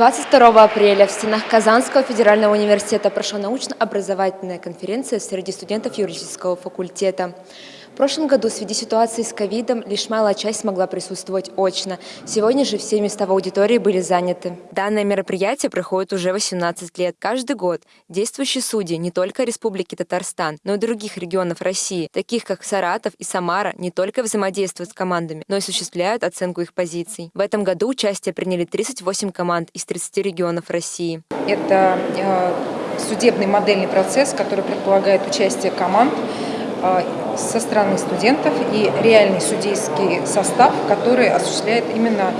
22 апреля в стенах Казанского федерального университета прошла научно-образовательная конференция среди студентов юридического факультета. В прошлом году в связи ситуации с ковидом лишь малая часть смогла присутствовать очно. Сегодня же все места в аудитории были заняты. Данное мероприятие проходит уже 18 лет. Каждый год действующие судьи не только Республики Татарстан, но и других регионов России, таких как Саратов и Самара, не только взаимодействуют с командами, но и осуществляют оценку их позиций. В этом году участие приняли 38 команд из 30 регионов России. Это э, судебный модельный процесс, который предполагает участие команд со стороны студентов и реальный судейский состав, который осуществляет именно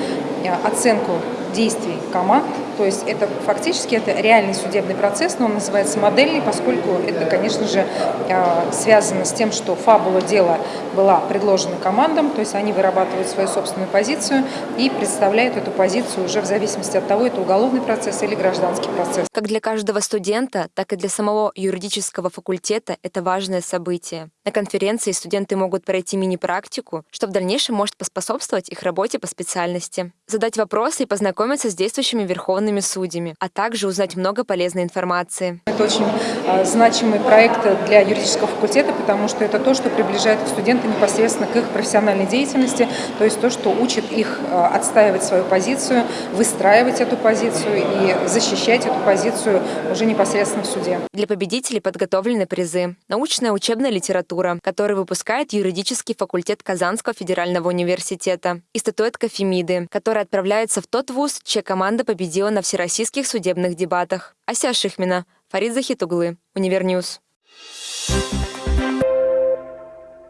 э, оценку действий команд. То есть это фактически это реальный судебный процесс, но он называется модельный, поскольку это, конечно же, а, связано с тем, что фабула дела была предложена командам, то есть они вырабатывают свою собственную позицию и представляют эту позицию уже в зависимости от того, это уголовный процесс или гражданский процесс. Как для каждого студента, так и для самого юридического факультета это важное событие. На конференции студенты могут пройти мини-практику, что в дальнейшем может поспособствовать их работе по специальности. Задать вопросы и познакомиться с действующими верховными судьями, а также узнать много полезной информации. Это очень э, значимый проект для юридического факультета, потому что это то, что приближает студента непосредственно к их профессиональной деятельности, то есть то, что учит их э, отстаивать свою позицию, выстраивать эту позицию и защищать эту позицию уже непосредственно в суде. Для победителей подготовлены призы. Научная учебная литература который выпускает юридический факультет Казанского федерального университета, и статуэтка Фемиды, которая отправляется в тот вуз, чья команда победила на всероссийских судебных дебатах. Ася Шихмина, Фарид Захитуглы, Univer News. Thank you